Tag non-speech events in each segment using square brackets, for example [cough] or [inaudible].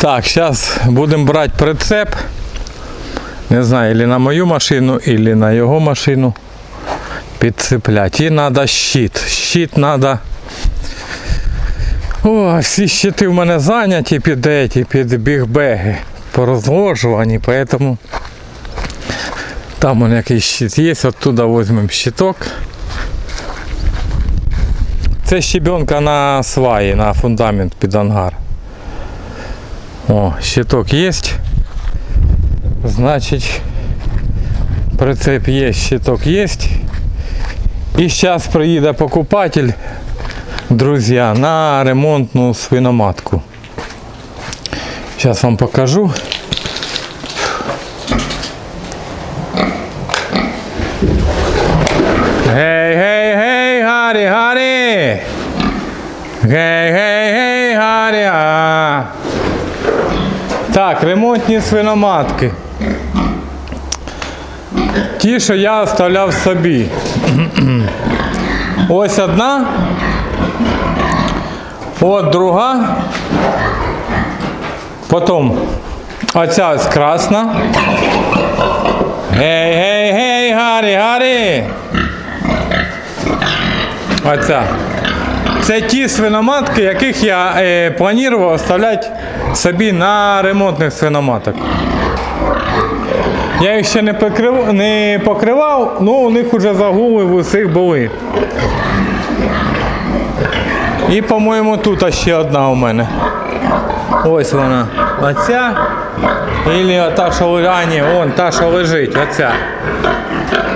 Так, зараз будемо брати прицеп. Не знаю, или на мою машину, или на його машину. Підцеплять. І треба щит. Щит треба. О, всі щити в мене зайняті під еті, під бігбеги. Порозложувані, поэтому там он якийсь щит є, оттуда візьмемо щиток. Це щебенка на сваї, на фундамент під ангар. О, щиток є. Значить, прицеп є, щиток є. І зараз приїде покупатель, друзі, на ремонтну свиноматку. Зараз вам покажу. Гей, гей, гей, Гаррі! Гей, гей, гей, Так, ремонтні свиноматки. Ті, що я оставляв собі. Ось одна. От друга. Потім оця ось красна. Гей, гей, гей, Гаррі, Гаррі. Оця. Це ті свиноматки, яких я е, планував оставляти собі на ремонтних свиноматок. Я їх ще не, покрив, не покривав, але у них вже загули в усіх були. І, по-моєму, тут ще одна у мене. Ось вона. Оця. Ілі та, що. А, ні, вон та, що лежить, оця.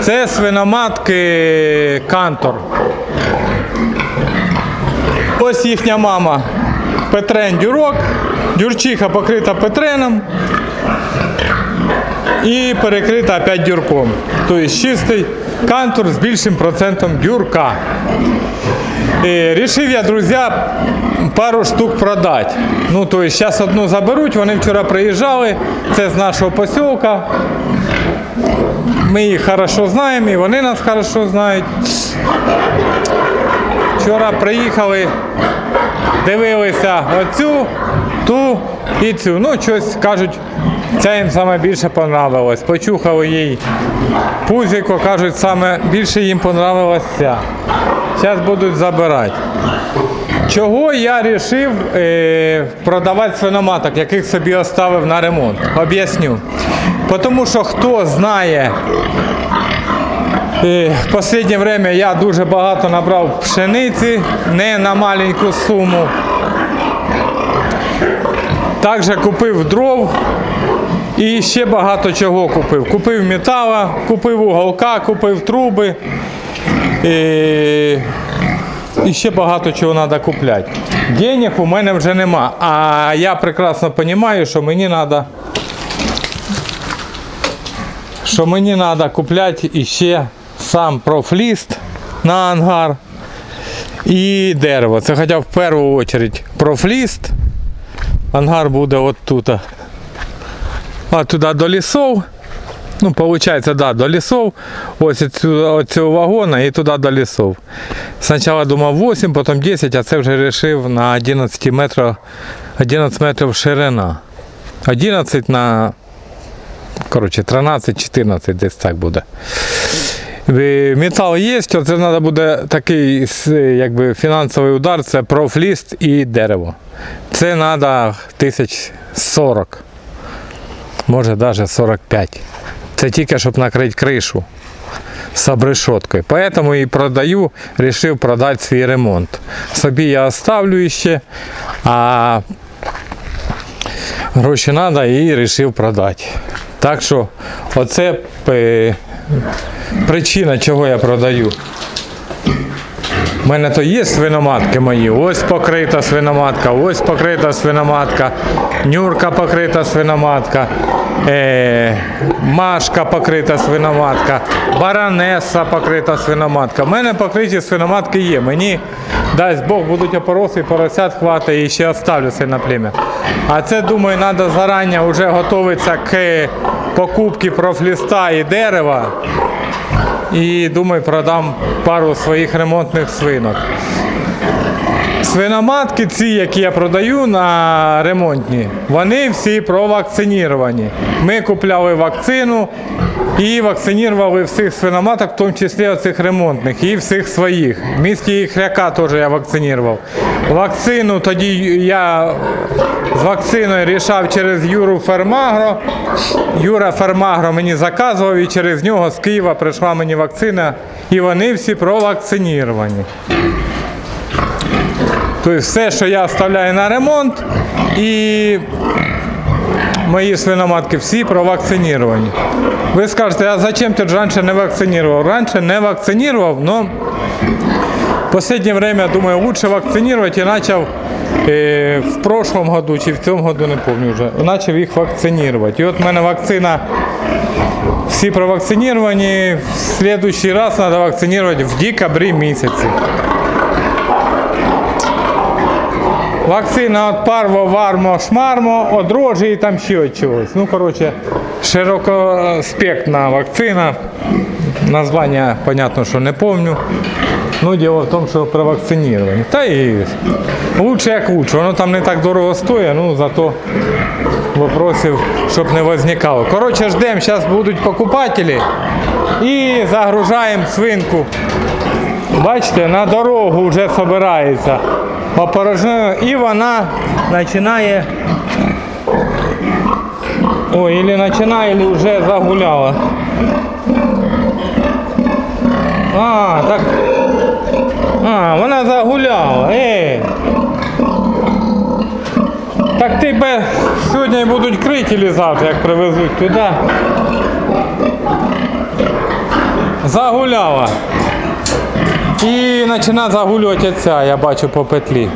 Це свиноматки Кантор. Ось їхня мама. Петрен дюрок. Дюрчиха покрита петреном. І перекрита опять дюрком. Тобто чистий кантур з більшим процентом дюрка. І рішив я, друзі, пару штук продати. Ну, тобто, зараз одну заберуть, вони вчора приїжджали, це з нашого посілка. Ми їх хорошо знаємо, і вони нас хорошо знають. Вчора приїхали, дивилися оцю, ту і цю. Ну, щось кажуть, ця їм саме більше понравилось. Почухали їй пузико, кажуть, саме більше їм понравилась. Зараз будуть забирати. Чого я вирішив е, продавати свиноматок, яких собі оставив на ремонт? Об'ясню. Тому що хто знає, в останнє время я дуже багато набрав пшениці, не на маленьку суму. Також купив дров і ще багато чого купив. Купив метала, купив уголка, купив труби. І, і ще багато чого треба купляти. Денег у мене вже нема. А я прекрасно розумію, що мені треба. Що мені треба купляти іще сам профліст на ангар і дерево. Це хоча в першу чергу профліст. Ангар буде от тут. А туди до лісов. Ну, виходить, да, до лісов. Ось цю, цього вагона і туди до лісов. Спочатку думав 8, потім 10, а це вже вирішив на 11 метрів, 11 метрів ширина. 11 на коротше, 13-14 десь так буде. Метал є, оце треба буде такий якби, фінансовий удар, це профліст і дерево. Це треба тисяч 40, може навіть 45. Це тільки щоб накрити кришу з обрешоткою. Поэтому і продаю, вирішив продати свій ремонт. Собі я оставлю ще, а гроші треба і вирішив продати. Так що оце е, причина, чого я продаю. У мене то є свиноматки мої. Ось покрита свиноматка, ось покрита свиноматка, нюрка покрита свиноматка, е, машка покрита свиноматка, баронеса покрита свиноматка. У мене покриті свиноматки є. Мені дасть Бог будуть опороси, поросят хватить і ще оставлю це на плем'я. А це, думаю, треба зарані вже готуватися к покупці профліста і дерева. І думаю, продам пару своїх ремонтних свинок. Свиноматки ці, які я продаю на ремонтні, вони всі провакциніровані. Ми купляли вакцину і вакцинували всіх свиноматок, в тому числі оцих ремонтних, і всіх своїх. В місті Хряка теж я вакцинував. Вакцину тоді я з вакциною рішав через Юру Фермагро. Юра Фермагро мені заказував і через нього з Києва прийшла мені вакцина, і вони всі провакциніровані. Тобто все, що я оставляю на ремонт, і мої свиноматки всі провакциновані. Ви скажете, а зачем ти раніше не вакцинував? Раніше не вакцинував, але в останнє время, думаю, лучше вакцинировать и начал э, в прошлом году, чи в цьому году, не помню вже, почав їх вакцинувати. І от в мене вакцина, всі провакциновані, в следующий раз треба вакцинувати в декабрі місяці. Вакцина від парво, вармо, шмармо, від рожі і там ще чогось. Ну, коротше, широкоспектна вакцина. Названня, понятно, що не помню. Ну, діло в тому, що провакциновані. Та і лучше як лучше. Воно там не так дорого стоїть, ну зато вопросів, щоб не возникало. Коротше, ждемо, зараз будуть покупателі і загружаємо свинку. Бачите, на дорогу вже збирається опорожною і вона починає. Ой, или починає, или вже загуляла. А, так. А, вона загуляла. Ей. Так тебе сьогодні будуть крити или завтра, як привезуть туди. Загуляла. І починає загулювати оця, я бачу по петлі.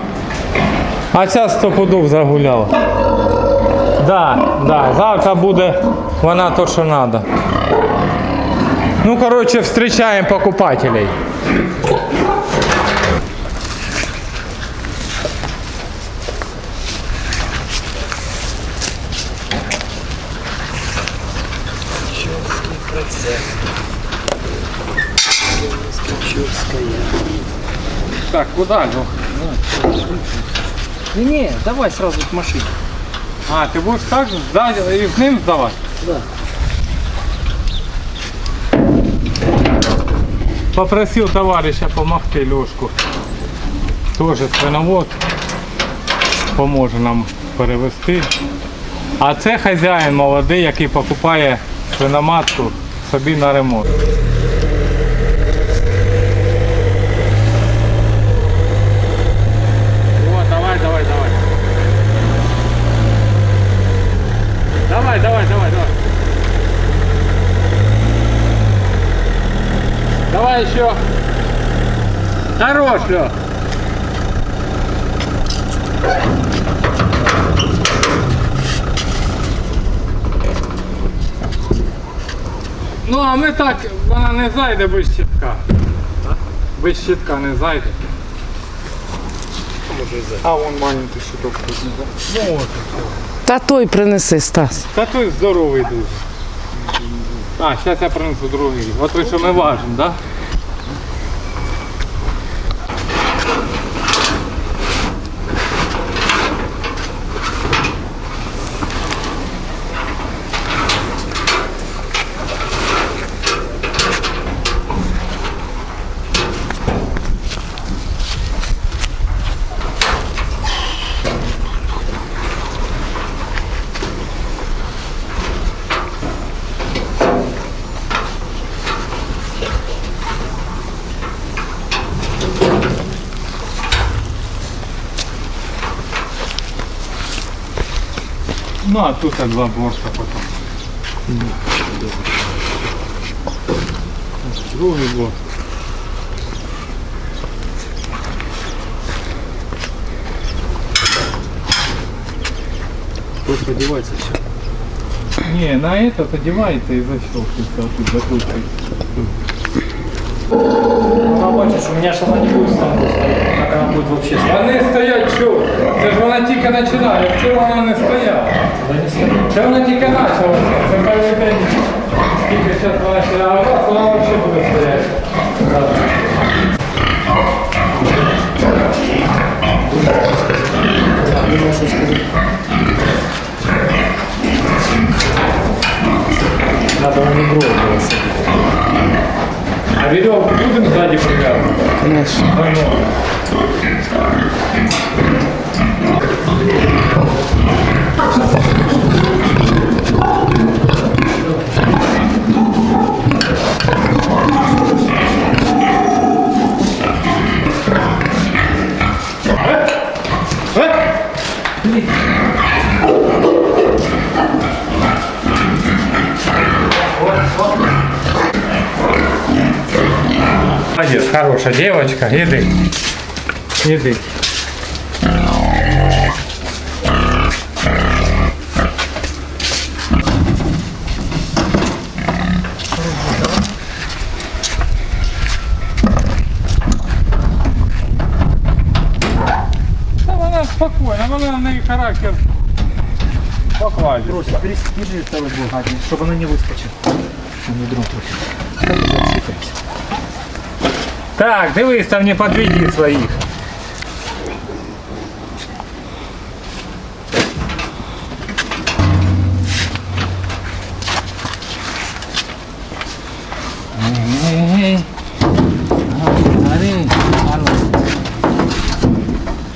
А ця стопудов загуляла. Да, да, завтра буде вона то, що треба. Ну, короче, встречаем покупателей. Так, куда, Лех? Не-не, давай сразу к машине. А, ты будешь так сдать и к ним сдавать? Да. Попросил товарища помогти Лешку. Тоже свиновод. Поможе нам перевести. А це хазяїн молодий, який покупає свиноматку собі на ремонт. О, давай, давай, давай. Давай, давай, давай, давай. Еще. Хорош, Ну, а ми так, вона не зайде без щитка. Без щитка не зайде. А вон маленький щиток тут. Ну, от. Та той принеси, Стас. Та той здоровий дуже. А, зараз я принесу другий. От той, що ми важимо, так? Да? Ну, а тут так два борта потім. Другий борт. Тут одевается все. Не, на этот одевается и защелкивается, а тут закручивается. Ну, бачишь, у меня же она не будет станку стоять, как она будет вообще стоять. Вони стоять що? Це ж вона тільки починає, вчора вона не стояла. Це вона тільки почала. Це перший день, скільки зараз вона ще нагала, вона взагалі буде стояти. Надо на микро А веревку будем сзади прикапывать? Конечно. Давно. Молодец, хорошая девочка, еды. Еды. Та вона спокійна, вона на неї характер покладе. Брось, перестижи второй блок, чтобы она не выскочила. Он не дрон трохи. Так, дивись, там не подведи своїх.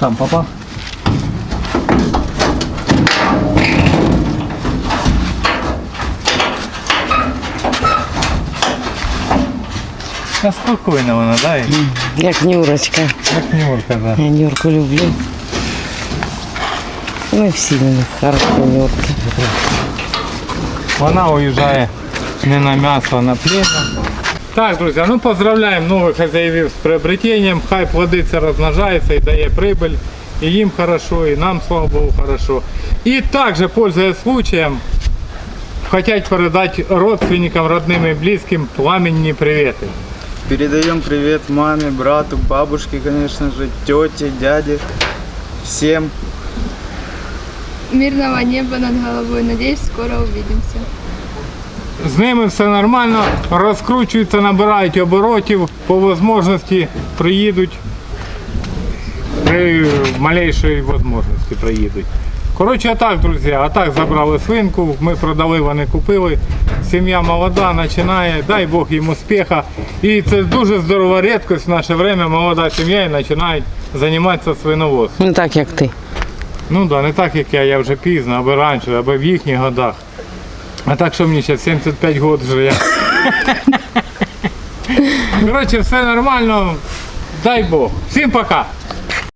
Там, папа. Та спокійно вона, дай. Як Нюрочка. Як Нюрка, да. Я Нюрку люблю. Ми всі в них хороші Нюрки. Вона уїжджає не на м'ясо, а на племя. Так, друзі, ну поздравляємо нових хазяїв з приобретенням. Хай плодиться, розмножається і дає прибыль. І їм хорошо, і нам, слава Богу, хорошо. І також, пользуясь случаем, хотять передати родственникам, родним і близьким пламенні привіти. Передаем привет маме, брату, бабушке, конечно же, тете, дяде, всем. Мирного неба над головой. Надеюсь, скоро увидимся. З ними все нормально, розкручуються, набирають оборотів, по можливості приїдуть. При малейшій можливості приїдуть. Коротше, а так, друзі, а так забрали свинку, ми продали, вони купили. Сім'я молода, починає, дай Бог їм успіха. І це дуже здорова рідкость в наше время, молода сім'я і починають займатися свиноводством. Не так, як ти. Ну да, не так як я, я вже пізно, аби раніше, аби в їхніх годах. А так що мені ще 75 років вже я. [laughs] Коротше, все нормально. Дай Бог. Всім пока.